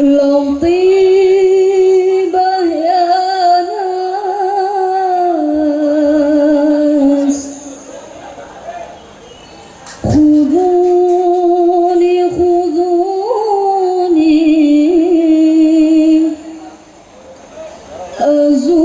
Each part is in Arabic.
لطيبة يا ناس خذوني خذوني أزور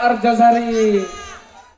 Arjasari.